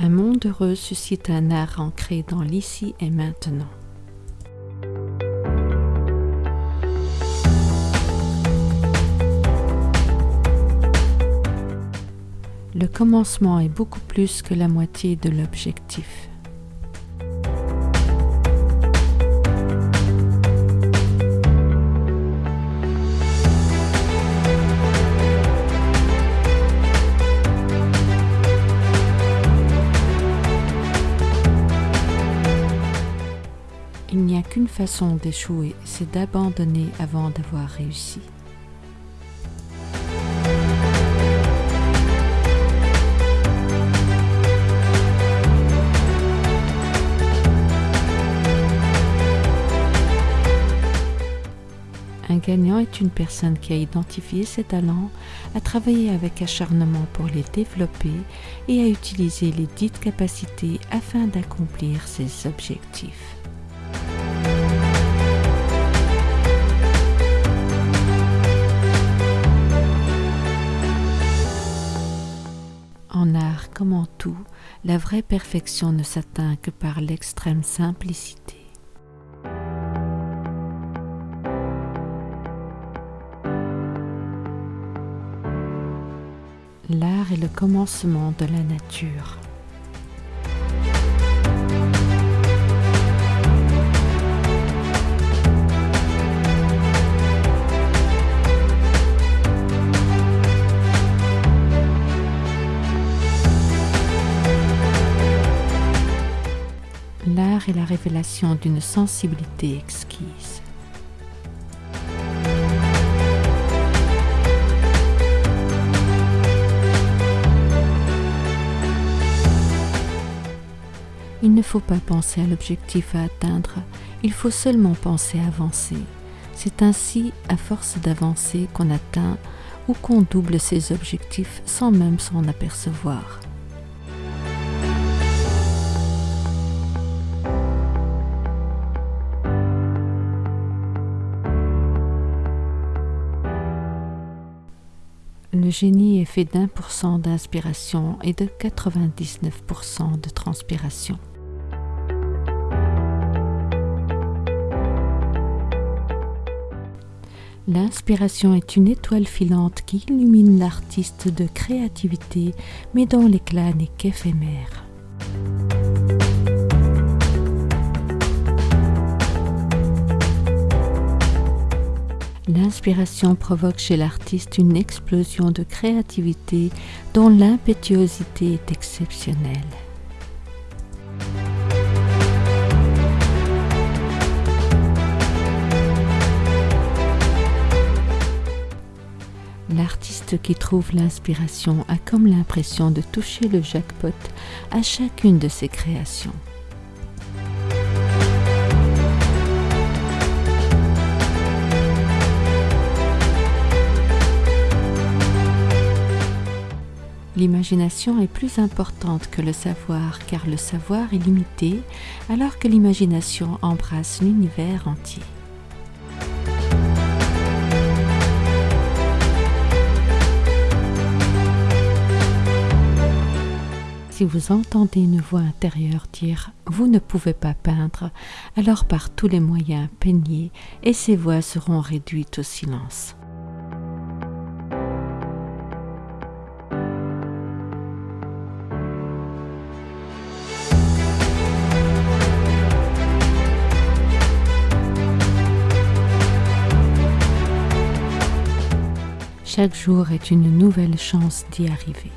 Un monde heureux suscite un art ancré dans l'ici et maintenant. Le commencement est beaucoup plus que la moitié de l'objectif. Il n'y a qu'une façon d'échouer, c'est d'abandonner avant d'avoir réussi. Un gagnant est une personne qui a identifié ses talents, a travaillé avec acharnement pour les développer et a utilisé les dites capacités afin d'accomplir ses objectifs. En art comme en tout, la vraie perfection ne s'atteint que par l'extrême simplicité. L'art est le commencement de la nature. La révélation d'une sensibilité exquise. Il ne faut pas penser à l'objectif à atteindre, il faut seulement penser à avancer. C'est ainsi, à force d'avancer, qu'on atteint ou qu'on double ses objectifs sans même s'en apercevoir. Le génie est fait d'un pour cent d'inspiration et de 99% de transpiration. L'inspiration est une étoile filante qui illumine l'artiste de créativité, mais dont l'éclat n'est qu'éphémère. L'inspiration provoque chez l'artiste une explosion de créativité dont l'impétuosité est exceptionnelle. L'artiste qui trouve l'inspiration a comme l'impression de toucher le jackpot à chacune de ses créations. L'imagination est plus importante que le savoir car le savoir est limité alors que l'imagination embrasse l'univers entier. Si vous entendez une voix intérieure dire ⁇ Vous ne pouvez pas peindre ⁇ alors par tous les moyens peignez et ces voix seront réduites au silence. Chaque jour est une nouvelle chance d'y arriver.